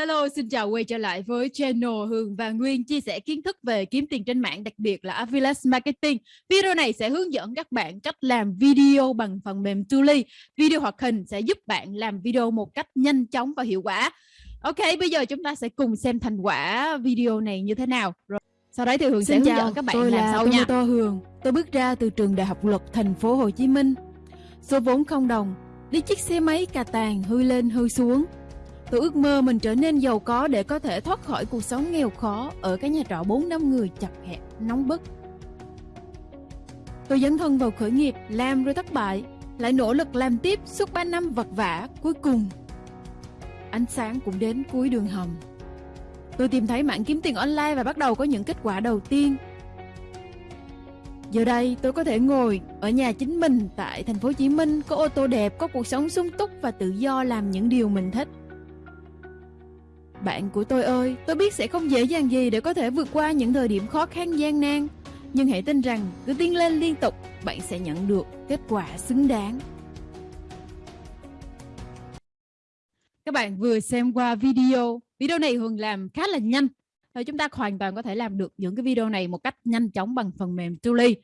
hello, xin chào quay trở lại với channel Hương và Nguyên chia sẻ kiến thức về kiếm tiền trên mạng, đặc biệt là Affiliate Marketing. Video này sẽ hướng dẫn các bạn cách làm video bằng phần mềm Tuli. Video hoạt hình sẽ giúp bạn làm video một cách nhanh chóng và hiệu quả. Ok, bây giờ chúng ta sẽ cùng xem thành quả video này như thế nào. Rồi. Sau đấy thì Hương Xin sẽ hướng chào, dẫn các bạn tôi làm là sau nha. Tomoto Hường. Tôi bước ra từ trường Đại học Luật thành phố Hồ Chí Minh. Số vốn không đồng, đi chiếc xe máy cà tàng hư lên hư xuống. Tôi ước mơ mình trở nên giàu có để có thể thoát khỏi cuộc sống nghèo khó ở cái nhà trọ 4 năm người chật hẹp, nóng bức. Tôi dấn thân vào khởi nghiệp, làm rồi thất bại, lại nỗ lực làm tiếp suốt 3 năm vật vả, cuối cùng ánh sáng cũng đến cuối đường hầm. Tôi tìm thấy mạng kiếm tiền online và bắt đầu có những kết quả đầu tiên. Giờ đây tôi có thể ngồi ở nhà chính mình tại thành phố Hồ Chí Minh, có ô tô đẹp, có cuộc sống sung túc và tự do làm những điều mình thích. Bạn của tôi ơi, tôi biết sẽ không dễ dàng gì để có thể vượt qua những thời điểm khó khăn gian nan, nhưng hãy tin rằng cứ tiến lên liên tục, bạn sẽ nhận được kết quả xứng đáng. Các bạn vừa xem qua video. Video này Hường làm khá là nhanh. Rồi chúng ta hoàn toàn có thể làm được những cái video này một cách nhanh chóng bằng phần mềm Tuli.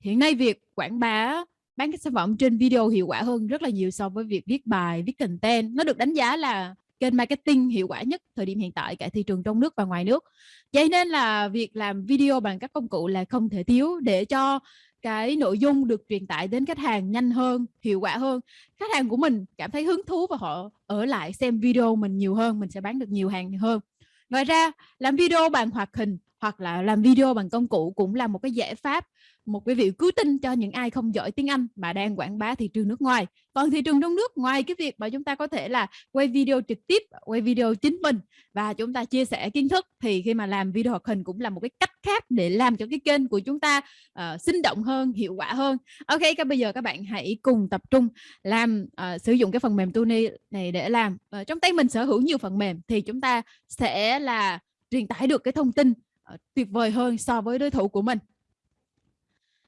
Hiện nay việc quảng bá bán các sản phẩm trên video hiệu quả hơn rất là nhiều so với việc viết bài, viết content. Nó được đánh giá là kênh marketing hiệu quả nhất thời điểm hiện tại cả thị trường trong nước và ngoài nước. Vậy nên là việc làm video bằng các công cụ là không thể thiếu để cho cái nội dung được truyền tải đến khách hàng nhanh hơn, hiệu quả hơn. Khách hàng của mình cảm thấy hứng thú và họ ở lại xem video mình nhiều hơn, mình sẽ bán được nhiều hàng hơn. Ngoài ra, làm video bằng hoạt hình hoặc là làm video bằng công cụ cũng là một cái giải pháp một cái vị cứu tinh cho những ai không giỏi tiếng Anh mà đang quảng bá thị trường nước ngoài. Còn thị trường trong nước ngoài cái việc mà chúng ta có thể là quay video trực tiếp, quay video chính mình và chúng ta chia sẻ kiến thức thì khi mà làm video hoạt hình cũng là một cái cách khác để làm cho cái kênh của chúng ta uh, sinh động hơn, hiệu quả hơn. Ok, các bây giờ các bạn hãy cùng tập trung làm uh, sử dụng cái phần mềm Tuni này để làm. Uh, trong tay mình sở hữu nhiều phần mềm thì chúng ta sẽ là truyền tải được cái thông tin uh, tuyệt vời hơn so với đối thủ của mình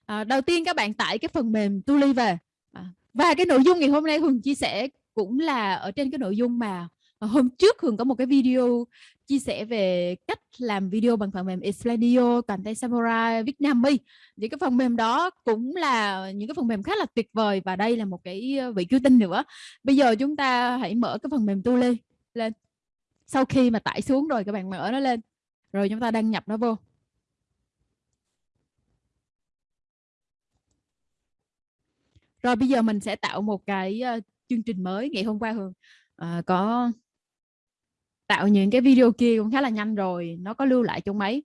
à, đầu tiên các bạn tải cái phần mềm Tuli về à, và cái nội dung ngày hôm nay Hường chia sẻ cũng là ở trên cái nội dung mà hôm trước Hường có một cái video chia sẻ về cách làm video bằng phần mềm Expladio, Content Samurai, Vietnami. Những cái phần mềm đó cũng là những cái phần mềm khá là tuyệt vời và đây là một cái ờ, vị cứu tinh nữa. Bây giờ chúng ta hãy mở cái phần mềm Tuli lên. Sau khi mà tải xuống rồi các bạn mở nó lên. Rồi chúng ta đăng nhập nó vô. Rồi bây giờ mình sẽ tạo một cái uh, chương trình mới ngày hôm qua Hường. Uh, có tạo những cái video kia cũng khá là nhanh rồi nó có lưu lại trong máy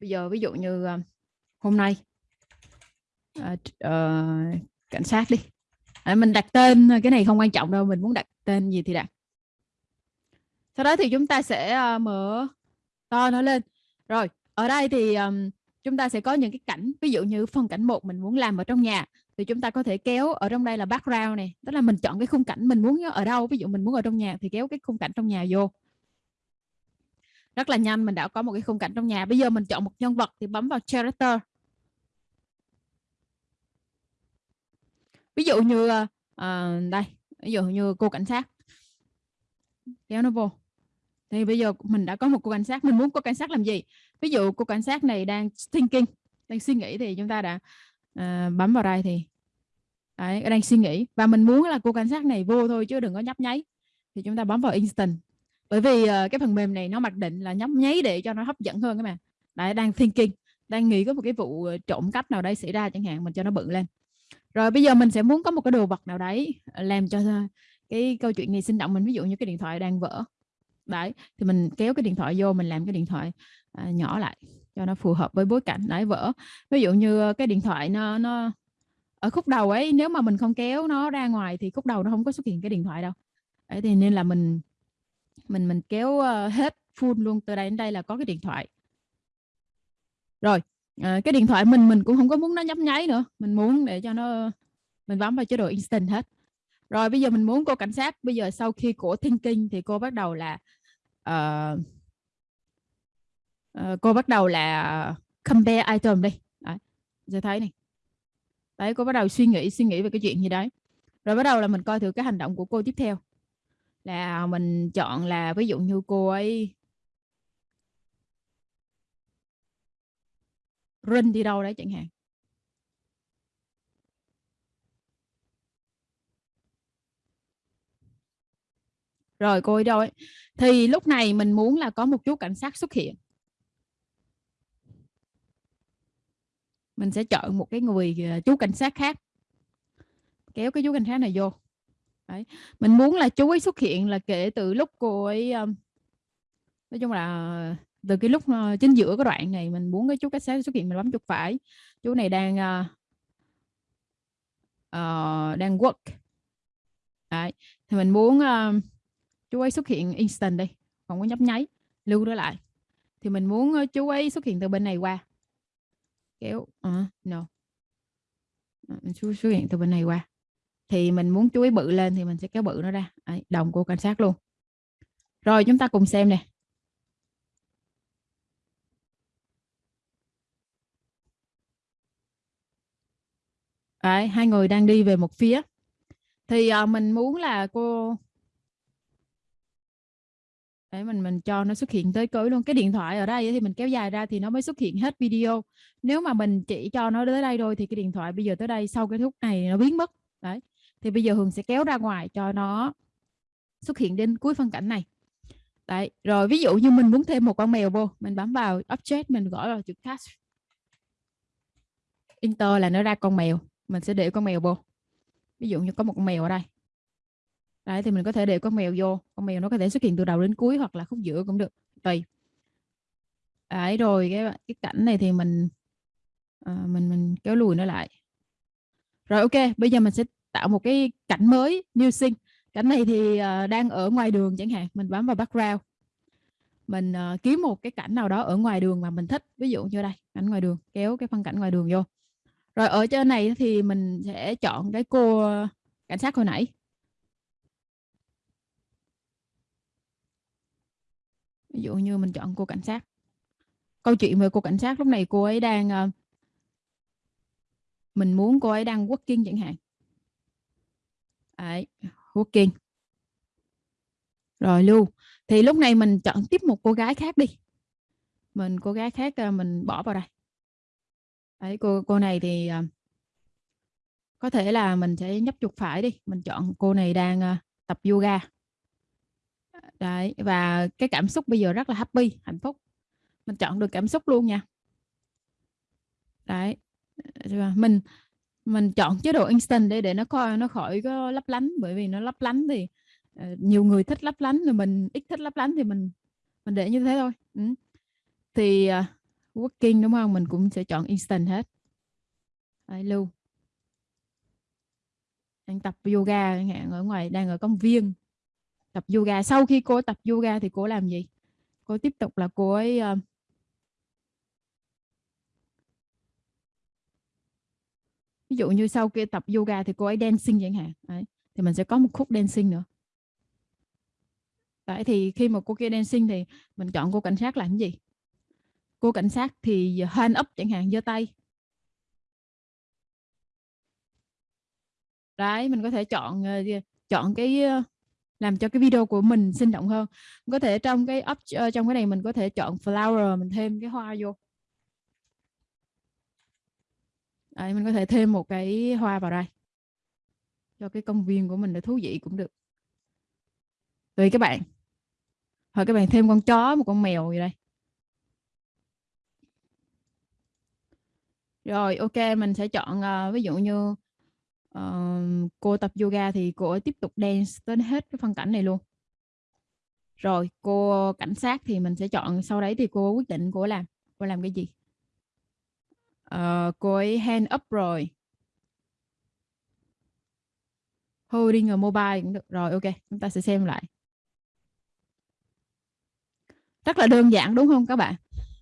bây giờ ví dụ như uh, hôm nay uh, uh, cảnh sát đi. À, mình đặt tên cái này không quan trọng đâu mình muốn đặt tên gì thì đặt. Sau đó thì chúng ta sẽ uh, mở to nó lên. Rồi ở đây thì um, chúng ta sẽ có những cái cảnh ví dụ như phần cảnh một mình muốn làm ở trong nhà thì chúng ta có thể kéo ở trong đây là background này tức là mình chọn cái khung cảnh mình muốn ở đâu ví dụ mình muốn ở trong nhà thì kéo cái khung cảnh trong nhà vô. Rất là nhanh mình đã có một cái khung cảnh trong nhà. Bây giờ mình chọn một nhân vật thì bấm vào character. Ví dụ như uh, đây ví dụ như cô cảnh sát. Kéo nó vô. Thì bây giờ mình đã có một cô cảnh sát mình muốn cô cảnh sát làm gì? Ví dụ cô cảnh sát này đang thinking đang suy nghĩ thì chúng ta đã uh, bấm vào đây thì đấy, đang suy nghĩ. Và mình muốn là cô cảnh sát này vô thôi chứ đừng có nhấp nháy. Thì chúng ta bấm vào instant. Bởi vì uh, cái phần mềm này nó mặc định là nhấp nháy để cho nó hấp dẫn hơn các bạn. Đấy đang thinking đang nghĩ có một cái vụ ờ, trộm cắp nào đấy xảy ra chẳng hạn mình cho nó bự lên. Rồi bây giờ mình sẽ muốn có một cái đồ vật nào đấy ờ, làm cho cái câu chuyện này sinh động mình. Ví dụ như cái điện thoại đang vỡ. Đấy thì mình kéo cái điện thoại vô mình làm cái điện thoại uh, nhỏ lại cho nó phù hợp với bối cảnh. Đấy vỡ. Ví dụ như cái điện thoại nó nó ở khúc đầu ấy nếu mà mình không kéo nó ra ngoài thì khúc đầu nó không có xuất hiện cái điện thoại đâu. Đấy thì nên là mình mình mình kéo ờ, hết full luôn từ đây đến đây là có cái điện thoại. Rồi à, cái điện thoại mình mình cũng không có muốn nó nhấp nháy nữa. Mình muốn để cho nó mình bấm vào chế độ instant hết. Rồi bây giờ mình muốn cô cảnh sát. Bây giờ sau khi cổ thinking thì cô bắt đầu là uh, uh, cô bắt đầu là compare item đi. Đấy, giờ thấy này đấy, cô bắt đầu suy nghĩ suy nghĩ về cái chuyện gì đấy. Rồi bắt đầu là mình coi thử cái hành động của cô tiếp theo. Là mình chọn là ví dụ như cô ấy rinh đi đâu đấy chẳng hạn. Rồi cô ấy đâu ấy. Thì lúc này mình muốn là có một chú cảnh sát xuất hiện. Mình sẽ chọn một cái người ờ, chú cảnh sát khác. Kéo cái chú cảnh sát này vô. Đấy. mình muốn là chú ấy xuất hiện là kể từ lúc cô ấy um, nói chung là ờ, từ cái lúc uh, chính giữa cái đoạn này mình muốn cái chú cảnh sát xuất hiện mình bấm chuột phải. Chú này đang uh, uh, đang work. Đấy. thì mình muốn uh, chú ấy xuất hiện instant đi không có nhấp nháy lưu nó lại. Thì mình muốn chú ấy xuất hiện từ bên này qua kéo uh, ờ, no. Ờ, chú xuất hiện từ bên này qua. Thì mình muốn chuối bự lên thì mình sẽ kéo bự nó ra. Đấy, đồng của cảnh sát luôn. Rồi chúng ta cùng xem nè. Đấy, hai người đang đi về một phía. Thì uh, mình muốn là cô để mình mình cho nó xuất hiện tới cuối luôn. Cái điện thoại ở đây thì mình kéo dài ra thì nó mới xuất hiện hết video. Nếu mà mình chỉ cho nó tới đây thôi thì cái điện thoại bây giờ tới đây sau cái thúc này nó biến mất. Đấy, thì bây giờ Hường sẽ kéo ra ngoài cho nó xuất hiện đến cuối phân cảnh này. Đấy, rồi ví dụ như mình muốn thêm một con mèo vô, mình bấm vào object mình gõ vào chữ cast enter là nó ra con mèo, mình sẽ để con mèo vô. Ví dụ như có một con mèo ở đây đấy thì mình có thể để con mèo vô. Con mèo nó có thể xuất hiện từ đầu đến cuối hoặc là khúc giữa cũng được. Tùy. Đấy rồi cái cái cảnh này thì mình à, mình mình kéo lùi nó lại. Rồi ok bây giờ mình sẽ tạo một cái cảnh mới new scene. Cảnh này thì à, đang ở ngoài đường chẳng hạn mình bấm vào background. Mình à, kiếm một cái cảnh nào đó ở ngoài đường mà mình thích. Ví dụ như đây cảnh ngoài đường kéo cái phân cảnh ngoài đường vô. Rồi ở trên này thì mình sẽ chọn cái cô cảnh sát hồi nãy. Ví dụ như mình chọn cô cảnh sát. Câu chuyện về cô cảnh sát lúc này cô ấy đang uh, mình muốn cô ấy đang working chẳng hạn. Đấy, working. Rồi lưu. Thì lúc này mình chọn tiếp một cô gái khác đi. Mình cô gái khác uh, mình bỏ vào đây. Đấy, cô cô này thì uh, có thể là mình sẽ nhấp chuột phải đi. Mình chọn cô này đang uh, tập yoga đấy và cái cảm xúc bây giờ rất là happy hạnh phúc. Mình chọn được cảm xúc luôn nha. Đấy ờ, mình mình chọn chế độ instant để để nó coi nó khỏi có lấp lánh bởi vì nó lấp lánh thì uh, nhiều người thích lấp lánh rồi mình ít thích lấp lánh thì mình mình để như thế thôi. Ừ. thì uh, working đúng không? Mình cũng sẽ chọn instant hết. Đấy, lưu. Đang tập yoga ở ngoài đang ở công viên tập yoga. Sau khi cô tập yoga thì cô làm gì? Cô tiếp tục là cô ấy uh, ví dụ như sau khi tập yoga thì cô ấy dancing chẳng hạn. Đấy. thì mình sẽ có một khúc dancing nữa. Đấy, thì khi mà cô kia dancing thì mình chọn cô cảnh sát làm gì? Cô cảnh sát thì hand up chẳng hạn giơ tay. Đấy mình có thể chọn ờ, chọn cái ờ, làm cho cái video của mình sinh động hơn. Có thể trong cái up ờ, trong cái này mình có thể chọn flower mình thêm cái hoa vô. Đấy, mình có thể thêm một cái hoa vào đây. Cho cái công viên của mình để thú vị cũng được. Tùy các bạn. Hoặc các bạn thêm con chó một con mèo gì đây. Rồi ok mình sẽ chọn uh, ví dụ như uh, cô tập yoga thì cô ấy tiếp tục dance đến hết cái phân cảnh này luôn. Rồi cô cảnh sát thì mình sẽ chọn sau đấy thì cô quyết định cô làm cô làm cái gì? Uh, cô ấy hand up rồi. Holding a mobile cũng được. Rồi ok chúng ta sẽ xem lại. Rất là đơn giản đúng không các bạn?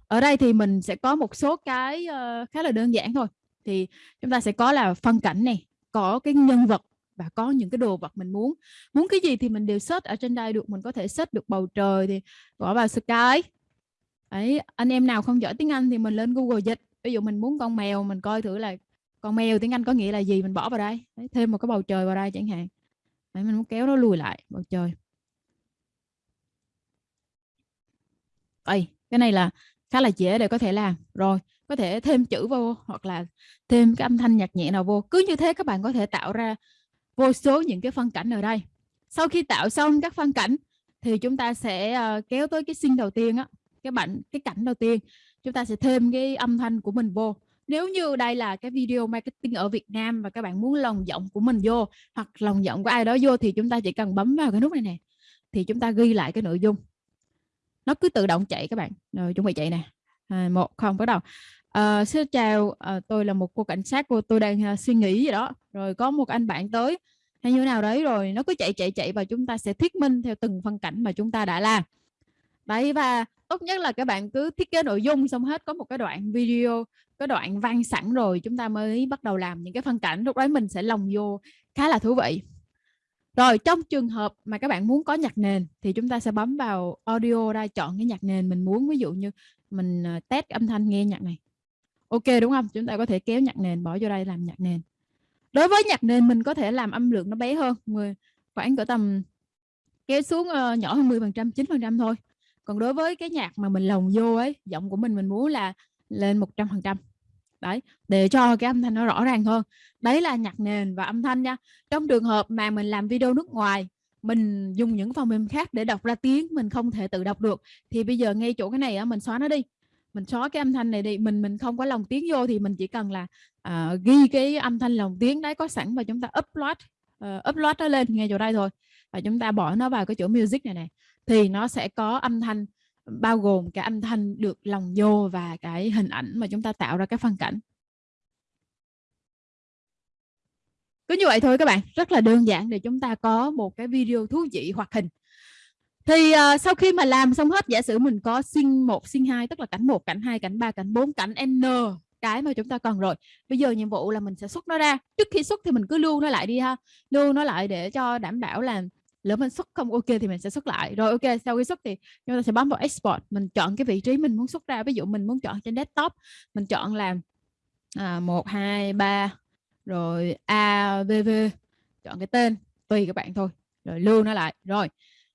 Ở đây thì mình sẽ có một số cái uh, khá là đơn giản thôi. Thì chúng ta sẽ có là phân cảnh này có cái nhân vật và có những cái đồ vật mình muốn. Muốn cái gì thì mình đều search ở trên đây được mình có thể search được bầu trời thì bỏ vào sky. Ấy anh em nào không giỏi tiếng Anh thì mình lên Google dịch. Ví dụ mình muốn con mèo mình coi thử là con mèo tiếng Anh có nghĩa là gì mình bỏ vào đây. Đấy, thêm một cái bầu trời vào đây chẳng hạn. Đấy, mình muốn kéo nó lùi lại bầu trời. Ây, cái này là khá là dễ để có thể làm. Rồi có thể thêm chữ vô hoặc là thêm cái âm thanh nhạc nhẹ nào vô. Cứ như thế các bạn có thể tạo ra vô số những cái phân cảnh ở đây. Sau khi tạo xong các phân cảnh thì chúng ta sẽ ờ, kéo tới cái scene đầu tiên á, cái bạn, cái cảnh đầu tiên. Chúng ta sẽ thêm cái âm thanh của mình vô. Nếu như đây là cái video marketing ở Việt Nam và các bạn muốn lồng giọng của mình vô hoặc lồng giọng của ai đó vô thì chúng ta chỉ cần bấm vào cái nút này nè, thì chúng ta ghi lại cái nội dung. Nó cứ tự động chạy các bạn. Rồi, chuẩn bị chạy nè à, một không bắt đầu. À, xin chào à, tôi là một cô cảnh sát cô tôi đang à, suy nghĩ gì đó. Rồi có một anh bạn tới. Hay như nào đấy? Rồi nó cứ chạy chạy chạy và chúng ta sẽ thuyết minh theo từng phân cảnh mà chúng ta đã làm. Đấy và tốt nhất là các bạn cứ thiết kế nội dung xong hết. Có một cái đoạn video cái đoạn văn sẵn rồi chúng ta mới bắt đầu làm những cái phân cảnh. Lúc đấy mình sẽ lồng vô. Khá là thú vị rồi, trong trường hợp mà các bạn muốn có nhạc nền thì chúng ta sẽ bấm vào audio ra chọn cái nhạc nền mình muốn. Ví dụ như mình ờ, test âm thanh nghe nhạc này. Ok, đúng không? Chúng ta có thể kéo nhạc nền, bỏ vô đây làm nhạc nền. Đối với nhạc nền, mình có thể làm âm lượng nó bé hơn khoảng cỡ tầm kéo xuống ờ, nhỏ hơn 10% 9% thôi. Còn đối với cái nhạc mà mình lồng vô ấy, giọng của mình mình muốn là lên 100% đấy để cho cái âm thanh nó rõ ràng hơn. Đấy là nhạc nền và âm thanh nha. Trong trường hợp mà mình làm video nước ngoài mình dùng những phần mềm khác để đọc ra tiếng mình không thể tự đọc được thì bây giờ ngay chỗ cái này á mình xóa nó đi. Mình xóa cái âm thanh này đi mình mình không có lồng tiếng vô thì mình chỉ cần là uh, ghi cái âm thanh lồng tiếng đấy có sẵn và chúng ta upload uh, upload nó lên ngay chỗ đây thôi. Và chúng ta bỏ nó vào cái chỗ music này này thì nó sẽ có âm thanh bao gồm cái âm thanh được lồng vô và cái hình ảnh mà chúng ta tạo ra cái phân cảnh. Cứ như vậy thôi các bạn rất là đơn giản để chúng ta có một cái video thú vị hoạt hình. Thì uh, sau khi mà làm xong hết giả sử mình có sinh 1 sinh 2 tức là cảnh 1 cảnh 2 cảnh 3 cảnh 4 cảnh n cái mà chúng ta cần rồi bây giờ nhiệm vụ là mình sẽ xuất nó ra. Trước khi xuất thì mình cứ lưu nó lại đi ha. Lưu nó lại để cho đảm bảo là lỡ mình xuất không ok thì mình sẽ xuất lại. Rồi ok sau khi xuất thì chúng ta sẽ bấm vào export. Mình chọn cái vị trí mình muốn xuất ra. Ví dụ mình muốn chọn trên desktop mình chọn là à, 1 2 3 rồi AVV chọn cái tên tùy các bạn thôi. Rồi lưu nó lại. Rồi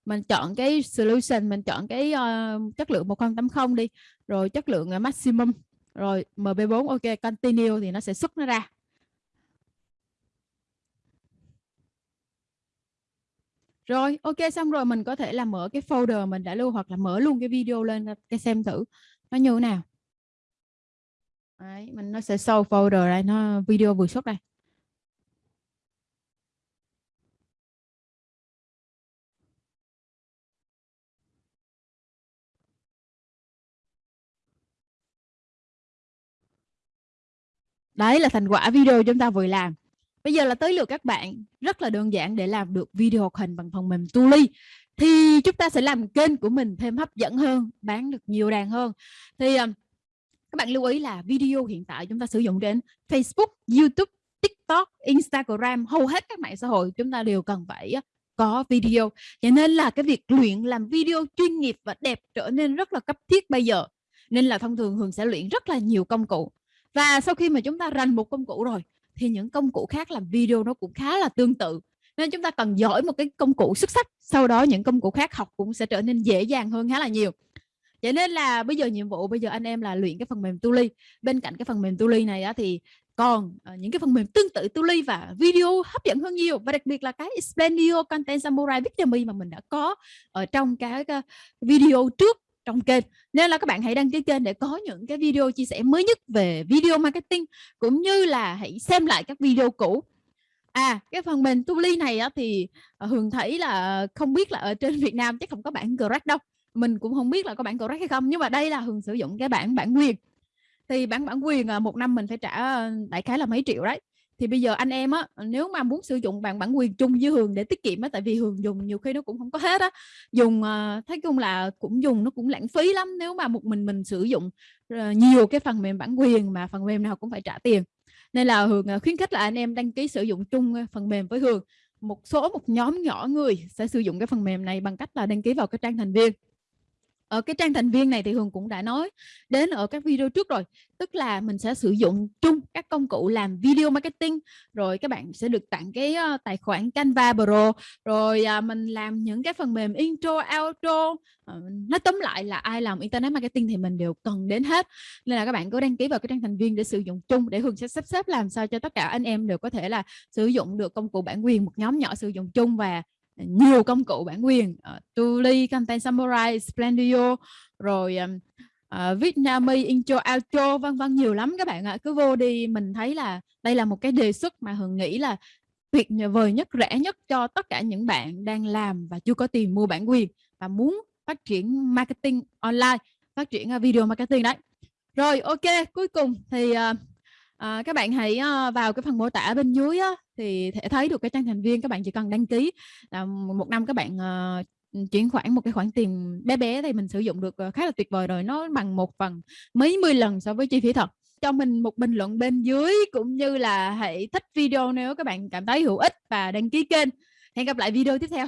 mình chọn cái solution mình chọn cái uh, chất lượng 1080 đi. Rồi chất lượng uh, maximum. Rồi MB4 ok continue thì nó sẽ xuất nó ra. Rồi ok xong rồi mình có thể là mở cái folder mình đã lưu hoặc là mở luôn cái video lên cái xem thử. Nó như thế nào? Đấy, mình nó sẽ show folder đây nó video vừa xuất đây. Đấy là thành quả video chúng ta vừa làm. Bây giờ là tới lượt các bạn rất là đơn giản để làm được video hoạt hình bằng phần mềm Tuli thì chúng ta sẽ làm kênh của mình thêm hấp dẫn hơn, bán được nhiều đàn hơn. Thì um, các bạn lưu ý là video hiện tại chúng ta sử dụng trên Facebook, YouTube, TikTok, Instagram, hầu hết các mạng xã hội chúng ta đều cần phải có video. Cho nên là cái việc luyện làm video chuyên nghiệp và đẹp trở nên rất là cấp thiết bây giờ. Nên là thông thường Hường sẽ luyện rất là nhiều công cụ. Và sau khi mà chúng ta rành một công cụ rồi thì những công cụ khác làm video nó cũng khá là tương tự. Nên chúng ta cần giỏi một cái công cụ xuất sắc sau đó những công cụ khác học cũng sẽ trở nên dễ dàng hơn khá là nhiều. Vậy nên là bây giờ nhiệm vụ bây giờ anh em là luyện cái phần mềm Tuli bên cạnh cái phần mềm Tuli này á, thì còn uh, những cái phần mềm tương tự Tuli và video hấp dẫn hơn nhiều. Và đặc biệt là cái explainio Content Samurai Victory mà mình đã có ở trong cái uh, video trước trong kênh. Nên là các bạn hãy đăng ký kênh để có những cái video chia sẻ mới nhất về video marketing cũng như là hãy xem lại các video cũ. À cái phần mềm Tuli này á, thì ờ, Hường thấy là không biết là ở trên Việt Nam chắc không có bản correct đâu. Mình cũng không biết là có bản correct hay không nhưng mà đây là Hường sử dụng cái bản bản quyền. Thì bản bản quyền ờ, một năm mình phải trả ờ, đại khái là mấy triệu đấy thì bây giờ anh em á nếu mà muốn sử dụng bản bản quyền chung với Hường để tiết kiệm á tại vì Hường dùng nhiều khi nó cũng không có hết á dùng ờ, uh, thấy chung là cũng dùng nó cũng lãng phí lắm. Nếu mà một mình mình sử dụng uh, nhiều cái phần mềm bản quyền mà phần mềm nào cũng phải trả tiền. Nên là Hường uh, khuyến khích là anh em đăng ký sử dụng chung phần mềm với Hường. Một số một nhóm nhỏ người sẽ sử dụng cái phần mềm này bằng cách là đăng ký vào cái trang thành viên ở cái trang thành viên này thì Hường cũng đã nói đến ở các video trước rồi tức là mình sẽ sử dụng chung các công cụ làm video marketing rồi các bạn sẽ được tặng cái uh, tài khoản Canva Pro rồi uh, mình làm những cái phần mềm intro outro uh, nói tóm lại là ai làm internet marketing thì mình đều cần đến hết. Nên là các bạn cứ đăng ký vào cái trang thành viên để sử dụng chung để Hường sẽ sắp xếp làm sao cho tất cả anh em đều có thể là sử dụng được công cụ bản quyền một nhóm nhỏ sử dụng chung và nhiều công cụ bản quyền. Uh, Tuli, Content Samurai, Splendio rồi um, uh, ờ, Vietnami, Intro, Outro vân vân nhiều lắm các bạn ạ. Cứ vô đi mình thấy là đây là một cái đề xuất mà Hường nghĩ là tuyệt vời nhất rẻ nhất cho tất cả những bạn đang làm và chưa có tiền mua bản quyền và muốn phát triển marketing online phát triển ờ, video marketing đấy. Rồi ok cuối cùng thì uh, uh, các bạn hãy uh, vào cái phần mô tả bên dưới á, thì thể thấy được cái trang thành viên các bạn chỉ cần đăng ký là một năm các bạn uh, chuyển khoản một cái khoản tiền bé bé thì mình sử dụng được ờ, khá là tuyệt vời rồi nó bằng một phần mấy mươi lần so với chi phí thật. Cho mình một bình luận bên dưới cũng như là hãy thích video nếu các bạn cảm thấy hữu ích và đăng ký kênh. Hẹn gặp lại video tiếp theo.